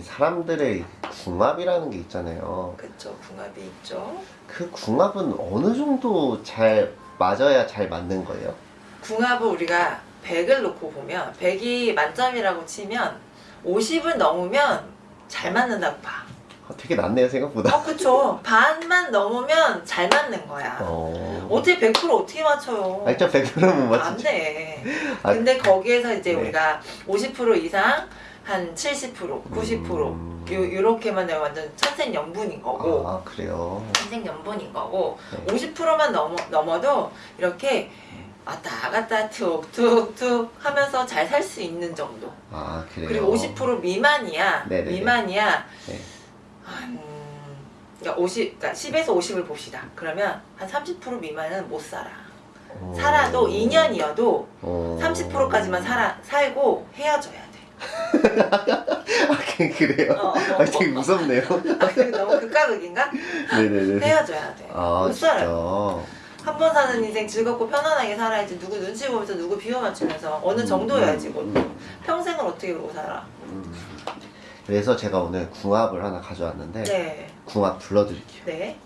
사람들의 궁합이라는 게 있잖아요. 그쵸, 궁합이 있죠. 그 궁합은 어느 정도 잘 맞아야 잘 맞는 거예요? 궁합을 우리가 100을 놓고 보면 100이 만점이라고 치면 50을 넘으면 잘 맞는다고 봐. 아, 되게 낫네요 생각보다. 어, 그쵸. 반만 넘으면 잘 맞는 거야. 어. 어떻게 100% 어떻게 맞춰요? 아니 저 100%는 못안 맞추죠. 돼. 아, 근데 거기에서 이제 네. 우리가 50% 이상 한 70%, 90% 음. 요, 요렇게만 되면 완전 천생연분인 거고 아 그래요. 천생연분인 거고 네. 50%만 넘어, 넘어도 이렇게 왔다 갔다 툭툭툭 하면서 잘 살 수 있는 정도 아 그래요. 그리고 50% 미만이야 네네네. 미만이야 네. 한 그러니까 50, 그러니까 10에서 50을 봅시다 그러면 한 30% 미만은 못 살아 어. 살아도 2년이어도 어. 30%까지만 살아, 살고 헤어져야 돼아 그- 그래요? 어, 어, 아 되게 무섭네요. 아, 너무 극과극인가? 네네네. 헤어져야 돼. 아 못. 살아요. 한번 사는 인생 즐겁고 편안하게 살아야지 누구 눈치 보면서 누구 비호 맞추면서 어느 정도여야지 뭐 음, 평생을 어떻게 그러고 살아. 음. 그래서 제가 오늘 궁합을 하나 가져왔는데 네. 궁합 불러드릴게요. 네.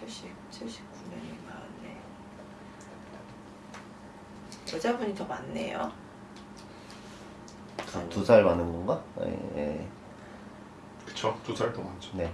칠십, 79년이 많네. 여자분이 더 많네요. 두살 많은 건가? 예, 예. 그쵸 두 살 더 많죠 네.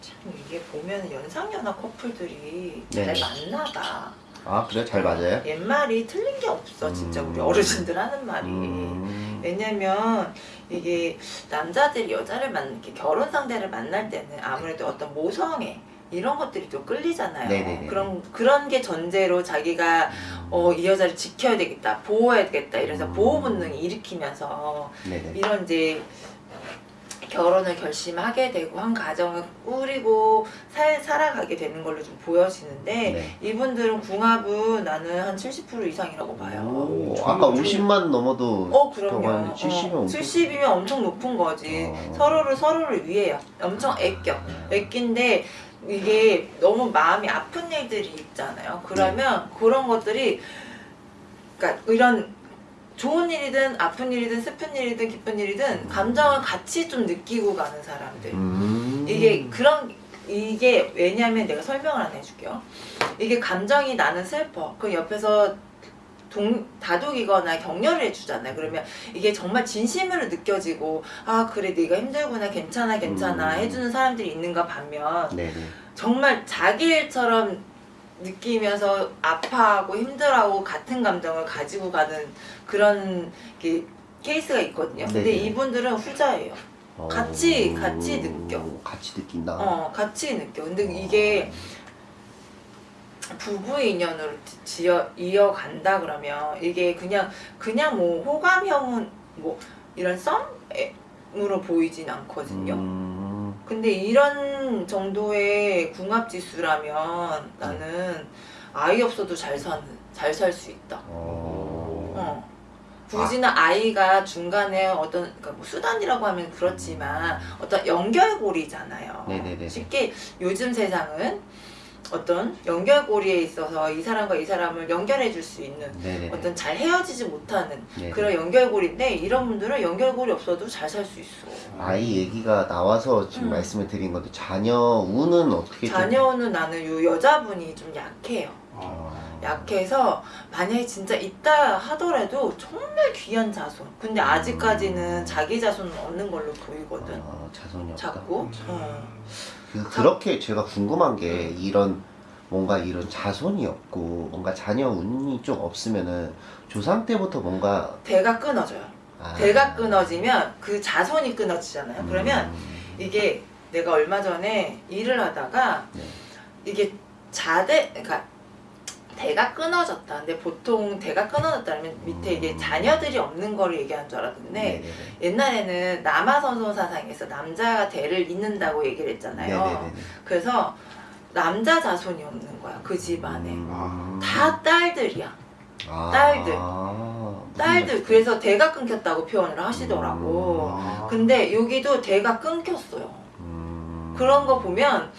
참 이게 보면 연상연하 커플들이 잘. 만나다. 아 그래 잘 맞아요? 옛말이 틀린 게 없어 진짜 우리 음. 어르신들 하는 말이 음. 왜냐면 이게 남자들이 여자를 만 결혼 상대를 만날 때는 아무래도 어떤 모성애 이런 것들이 또 끌리잖아요 네네네. 그런 그런 게 전제로 자기가 어 이 여자를 지켜야 되겠다 보호해야 되겠다 이래서 음. 보호 본능이 일으키면서 네네. 이런 이제 결혼을 결심하게 되고 한 가정을 꾸리고 살, 살아가게 되는 걸로 좀 보여지는데 네. 이분들은 궁합은 나는 한 70% 이상이라고 봐요. 오, 음, 아까 좀- 50만 넘어도 어 그럼요. 하는데 70이면 어, 엄청 70이면 엄청 높은 거지. 어. 서로를 서로를 위해요. 엄청 애껴. 애낀데 이게 너무 마음이 아픈 일들이 있잖아요. 그러면 네. 그런 것들이 그러니까 이런 좋은 일이든 아픈 일이든 슬픈 일이든 기쁜 일이든 감정을 같이 좀 느끼고 가는 사람들. 음. 이게 그런 이게 왜냐면 내가 설명을 하나 해줄게요. 이게 감정이 나는 슬퍼. 그 옆에서 동, 다독이거나 격려를 해주잖아요. 그러면 이게 정말 진심으로 느껴지고 아 그래 네가 힘들구나 괜찮아 괜찮아 음. 해주는 사람들이 있는가 반면 네네. 정말 자기 일처럼 느끼면서 아파하고 힘들어하고 같은 감정을 가지고 가는 그런 게 케이스가 있거든요. 근데 네네. 이분들은 후자예요. 같이- 같이 느껴. 같이 느낀다. 어, 같이 느껴. 근데 이게 부부 인연으로 지어 이어간다 그러면 이게 그냥 그냥 뭐 호감형은 뭐 이런 썸으로 보이진 않거든요. 음. 근데 이런 정도의 궁합 지수라면 나는 아이 없어도 잘 사는 잘 살 수 있다. 어. 어. 굳이나 아 이가 중간에 어떤 그러니까 뭐 수단이라고 하면 그렇지만 어떤 연결고리잖아요. 네네네. 쉽게 요즘 세상은 어떤 연결고리에 있어서 이 사람과 이 사람을 연결해 줄 수 있는 네네. 어떤 잘 헤어지지 못하는 네네. 그런 연결고리인데 이런 분들은 연결고리 없어도 잘 살 수 있어. 아이 얘기가 나와서 지금 음. 말씀을 드린 건데 자녀 운은 어떻게 좀- 자녀는 나는 요 여자분이 좀 약해요. 어. 아. 약해서 만약에 진짜 있다 하더라도 정말 귀한 자손. 근데 아직까지는 자기 자손은 없는 걸로 보이거든. 아, 자손이 없다. 자꾸. 어. 그, 그렇게 제가 궁금한 게 이런 뭔가 이런 자손이 없고 뭔가 자녀 운이 좀 없으면은 조상 때부터 뭔가 대가 끊어져요. 아, 대가 끊어지면 그 자손이 끊어지잖아요. 그러면 음, 이게 내가 얼마 전에 일을 하다가 네. 이게 자대 그러니까 대가 끊어졌다. 근데 보통 대가 끊어졌다면 밑에 이게 자녀들이 없는 거를 얘기하는 줄 알았는데 네네네. 옛날에는 남아선소 사상에서 남자가 대를 잇는다고 얘기를 했잖아요. 네네네네. 그래서 남자 자손이 없는 거야 그 집안에 음. 다 딸들이야. 아, 딸들. 딸들? 그래서 대가 끊겼다고 표현을 하시더라고. 아. 근데 여기도 대가 끊겼어요. 음. 그런 거 보면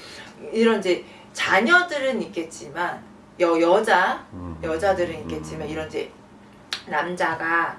이런 이제 자녀들은 있겠지만 여 여자 음. 여자들은 있겠지만 음. 이런 이제 남자가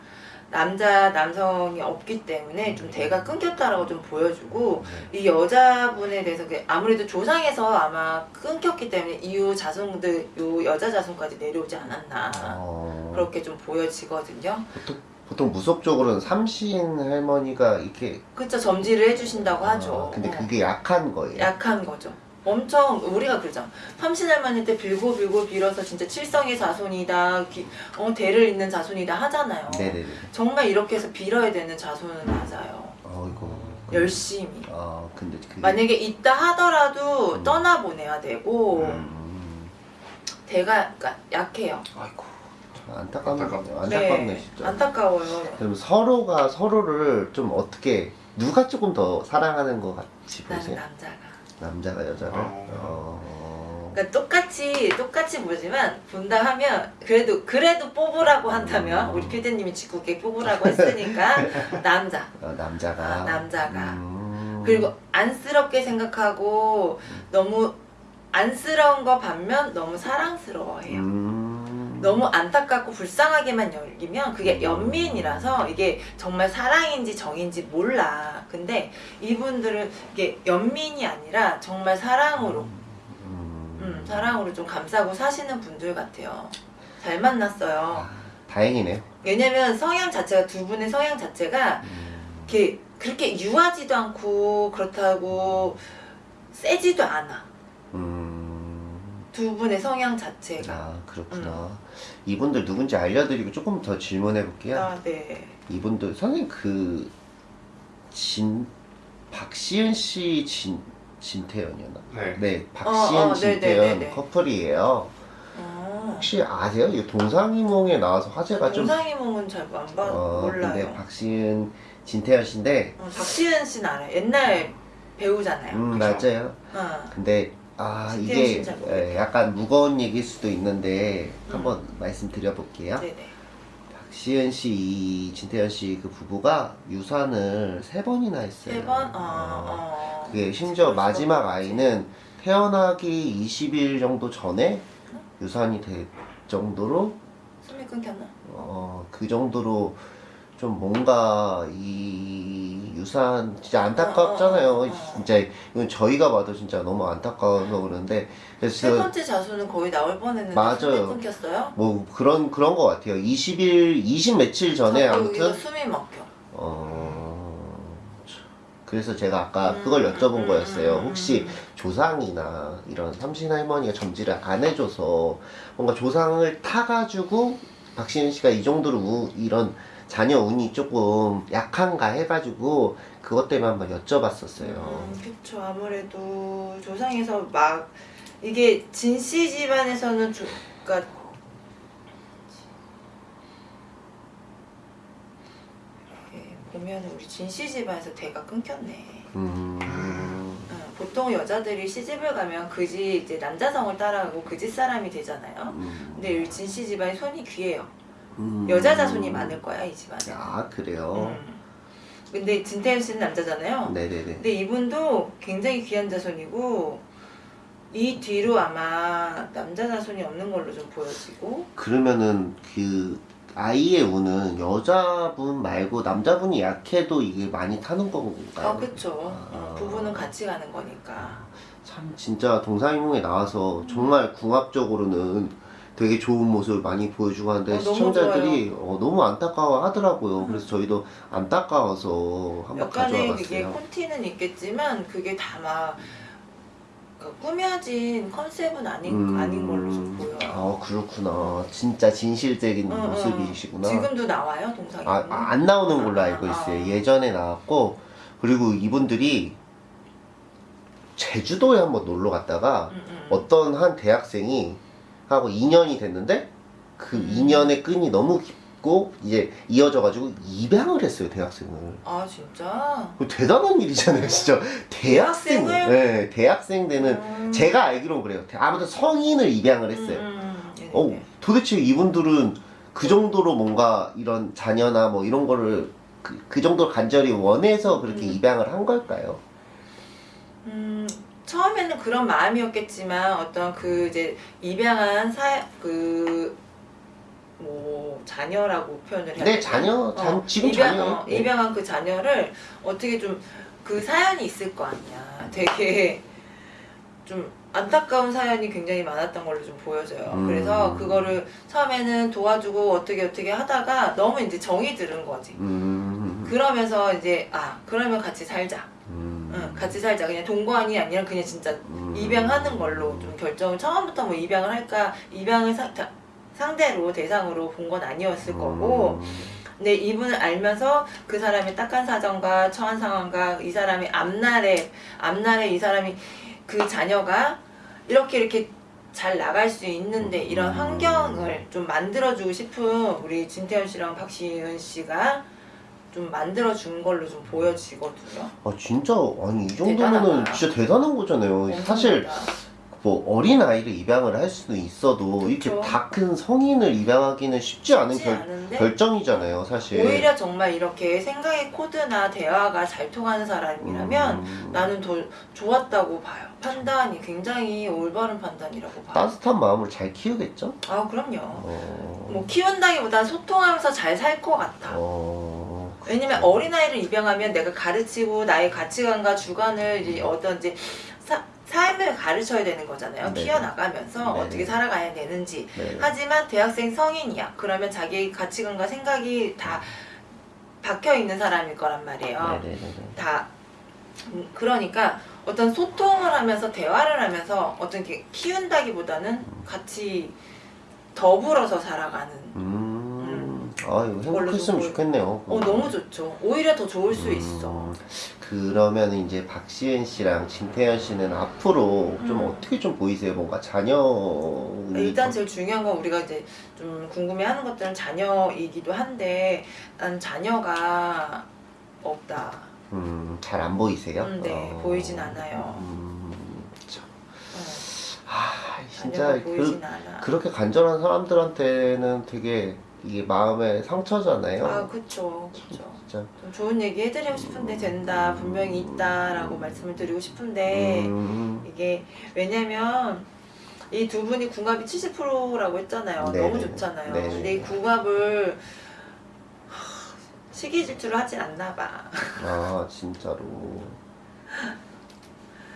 남자 남성이 없기 때문에 좀 대가 끊겼다라고 좀 보여주고 네. 이 여자분에 대해서 그 아무래도 조상에서 아마 끊겼기 때문에 이후 자손들 요 여자 자손까지 내려오지 않았나 어, 그렇게 좀 보여지거든요. 보통, 보통 무속적으로는 삼신 할머니가 이렇게 그쵸 점지를 해주신다고 하죠. 아, 근데 어. 그게 약한 거예요. 약한 거죠. 엄청 우리가 그러죠. 삼신할머니 때 빌고 빌고 빌어서 진짜 칠성의 자손이다, 기- 어, 대를 잇는 자손이다 하잖아요. 네네네. 정말 이렇게 해서 빌어야 되는 자손은 맞아요. 어이고. 열심히. 아 근데 그게 만약에 있다 하더라도 음. 떠나 보내야 되고 음, 대가 그러니까 약해요. 아이고. 참 안타깝네. 안타깝네. 안타깝네 진짜. 안타까워요. 그럼 서로가 서로를 좀 어떻게 누가 조금 더 사랑하는 것 같이 보세요? 남자가. 남자가 여자를. 어. 어. 그러니까 똑같이 똑같이 보지만 본다 하면 그래도 그래도 뽑으라고 한다면 음. 우리 피디님이 직구게 뽑으라고 했으니까 남자. 어, 남자가. 아, 남자가. 음. 그리고 안쓰럽게 생각하고 너무 안쓰러운 거 반면 너무 사랑스러워해요. 음. 너무 안타깝고 불쌍하게만 여기면 그게 음. 연민이라서 이게 정말 사랑인지 정인지 몰라. 근데 이분들은 이게 연민이 아니라 정말 사랑으로, 음. 음, 사랑으로 좀 감싸고 사시는 분들 같아요. 잘 만났어요. 아, 다행이네요. 왜냐면 성향 자체가 두 분의 성향 자체가 음. 이렇게 그렇게 유하지도 않고 그렇다고 세지도 않아. 음. 두 분의 성향 자체가. 아 그렇구나. 이분들 누군지 알려드리고 조금 더 질문해 볼게요. 아, 네. 이분들 선생님 그 진 박시은 씨 진 진태연이었나? 네. 네, 박시은 어, 어, 진태연 네네네네. 커플이에요. 어. 혹시 아세요? 이 동상이몽에 나와서 화제가 좀 동상이몽은 잘안 봐, 어, 몰라요. 근데 박시은 진태연 씨인데 어, 박시은 씨는 알아요. 옛날 배우잖아요. 음 그쵸. 맞아요. 어. 근데 아 이게. 예, 약간 무거운 얘기일 수도 있는데 음. 한번 말씀드려 볼게요. 네네. 박시은 씨, 이 진태현 씨 그 부부가 유산을 세 번이나 했어요. 세 번? 어, 어. 어. 그게 심지어 수가 마지막 없지. 아이는 태어나기 20일 정도 전에 유산이 될 정도로 숨이 끊겼나? 어, 그 정도로 좀 뭔가 이 유산 진짜 안타깝잖아요. 어, 어, 어, 어. 진짜 이건 저희가 봐도 진짜 너무 안타까워서 그러는데 세 그래서 번째 자수는 거의 나올 뻔했는데 맞아요. 숨이 끊겼어요? 뭐 그런 그런 것 같아요. 20일 20 며칠 전에 자꾸 아무튼 숨이 막혀. 어 그래서 제가 아까 음, 그걸 여쭤본 음, 거였어요. 음, 혹시 음. 조상이나 이런 삼신 할머니가 점지를 안 해줘서 뭔가 조상을 타가지고 박시은 씨가 이 정도로 우- 이런 자녀 운이 조금 약한가 해가지고 그것 때문에 한번 여쭤봤었어요. 음, 그쵸. 아무래도 조상에서 막 이게 진씨 집안에서는 조, 그러니까 보면은 우리 진씨 집안에서 대가 끊겼네. 음, 어, 보통 여자들이 시집을 가면 그지 이제 남자성을 따라가고 그 집 사람이 되잖아요. 음, 근데 이 진씨 집안이 손이 귀해요. 음. 여자 자손이 많을 거야 이 집안에. 아 그래요? 음. 근데 진태현 씨는 남자잖아요. 네네네. 근데 이분도 굉장히 귀한 자손이고 이 뒤로 아마 남자 자손이 없는 걸로 좀 보여지고 그러면은 그 아이의 운은 여자분 말고 남자분이 약해도 이게 많이 타는 건가요? 아 그쵸 아. 어, 부부는 같이 가는 거니까 참 진짜 동상이몽에 나와서 정말 궁합적으로는 되게 좋은 모습을 많이 보여주고 하는데 어, 너무 시청자들이 어, 너무 안타까워 하더라고요. 그래서 저희도 안타까워서 한번 가져와 그게 봤어요. 콘티는 있겠지만 그게 다막 그 꾸며진 컨셉은 아닌 아닌 걸로 좀 보여요. 아 그렇구나. 진짜 진실적인 응, 응. 모습이시구나. 지금도 나와요 동상이? 아, 아, 안 나오는 걸로 아, 알고 아, 있어요. 아. 예전에 나왔고 그리고 이분들이 제주도에 한번 놀러 갔다가 음, 음. 어떤 한 대학생이 하고 2년이 됐는데 그 음. 2년의 끈이 너무 깊고 이제 이어져가지고 입양을 했어요 대학생을. 아 진짜? 그거 대단한 일이잖아요 진짜 대학생 대학생을? 네 대학생 되는 음. 제가 알기로는 그래요 아무튼 성인을 입양을 했어요 음, 음, 음. 어. 도대체 이분들은 그 정도로 뭔가 이런 자녀나 뭐 이런 거를 그, 그 정도로 간절히 원해서 그렇게 음. 입양을 한 걸까요? 음, 처음에는 그런 마음이었겠지만 어떤 그 이제 입양한 사 그 뭐 자녀라고 표현을 해야 네 되나? 자녀 잔, 어, 지금 입양, 자녀 어, 입양한 그 자녀를 어떻게 좀 그 사연이 있을 거 아니야. 되게 좀 안타까운 사연이 굉장히 많았던 걸로 좀 보여져요. 음. 그래서 그거를 처음에는 도와주고 어떻게 어떻게 하다가 너무 이제 정이 들은 거지. 음, 그러면서 이제 아 그러면 같이 살자. 음, 응, 같이 살자. 그냥 동거안이 아니라 그냥 진짜 음. 입양하는 걸로 좀 결정을 처음부터 뭐 입양을 할까 입양을 사- 다- 상대로 대상으로 본 건 아니었을 거고 음. 근데 이분을 알면서 그 사람의 딱한 사정과 처한 상황과 이 사람이 앞날에 앞날에 이 사람이 그 자녀가 이렇게 이렇게 잘 나갈 수 있는데 이런 음. 환경을 좀 만들어주고 싶은 우리 진태현 씨랑 박시은 씨가 좀 만들어준 걸로 좀 보여지거든요. 아 진짜 아니 이 정도면은 대단하다. 진짜 대단한 거잖아요. 사실 뭐 어린 아이를 입양을 할 수는 있어도 이렇게 그쵸. 다 큰 성인을 입양하기는 쉽지 않은 쉽지 결, 않은데 결 정이잖아요, 사실. 오히려 정말 이렇게 생각의 코드나 대화가 잘 통하는 사람이라면 음, 나는 더 좋았다고 봐요. 판단이 굉장히 올바른 판단이라고 봐요. 따뜻한 마음을 잘 키우겠죠? 아 그럼요. 어, 뭐 키운다기보다 소통하면서 잘 살 것 같아. 어, 왜냐면 어린아이를 입양하면 내가 가르치고 나의 가치관과 주관을 어떤 이제 사- 삶을 가르쳐야 되는 거잖아요. 네. 키워나가면서 네. 어떻게 살아가야 되는지. 네. 하지만 대학생 성인이야. 그러면 자기 가치관과 생각이 다 박혀 있는 사람일 거란 말이에요. 네네네. 다 음, 그러니까 어떤 소통을 하면서 대화를 하면서 어떤 게 키운다기보다는 같이 더불어서 살아가는 음, 아 이거 행복했으면 좀 좋겠네요. 어 너무 좋죠 오히려 더 좋을 수 있어 음, 그러면 이제 박시은 씨랑 진태현 씨는 앞으로 좀 음. 어떻게 좀 보이세요? 뭔가 자녀 일단 제일 중요한 건 우리가 이제 좀 궁금해하는 것들은 자녀이기도 한데 난 자녀가 없다 음, 잘 안 보이세요? 음, 네, 보이진 않아요. 음, 참. 어, 아, 진짜 그, 그렇게 간절한 사람들한테는 되게 이게 마음의 상처잖아요. 아 그쵸 그쵸 진짜. 좀 좋은 얘기 해드리고 싶은데 된다 분명히 있다라고 말씀을 드리고 싶은데 음, 이게 왜냐면 이 두 분이 궁합이 70%라고 했잖아요. 네, 너무 네, 좋잖아요. 네. 근데 이 궁합을 하, 시기 질투를 하지 않나 봐. 아, 진짜로.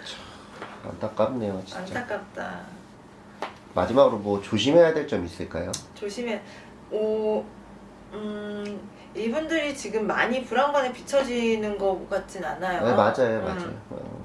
참, 안타깝네요, 진짜. 안타깝다. 마지막으로 뭐 조심해야 될 점 있을까요? 조심해. 오, 음, 이분들이 지금 많이 불안감에 비춰지는 것 같진 않아요. 네, 맞아요, 음. 맞아요. 어.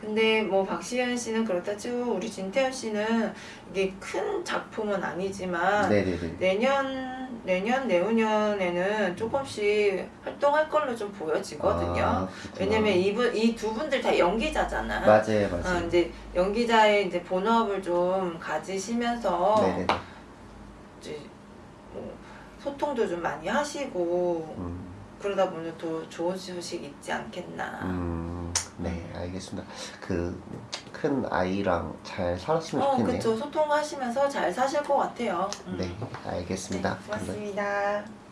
근데 뭐 박시현 씨는 그렇다 치고 우리 진태현 씨는 이게 큰 작품은 아니지만 네네네. 내년 내년 내후년에는 조금씩 활동할 걸로 좀 보여지거든요. 아. 왜냐면 이분 이 두 분들 다 연기자잖아. 맞아요, 맞아요. 어, 이제 연기자의 이제 본업을 좀 가지시면서. 이제 뭐 소통도 좀 많이 하시고 음, 그러다 보면 또 좋은 소식 있지 않겠나. 음, 네, 알겠습니다. 그 큰 아이랑 잘 살았으면 어, 좋겠네요. 그쵸. 소통하시면서 잘 사실 것 같아요. 음. 네, 알겠습니다. 네, 고맙습니다.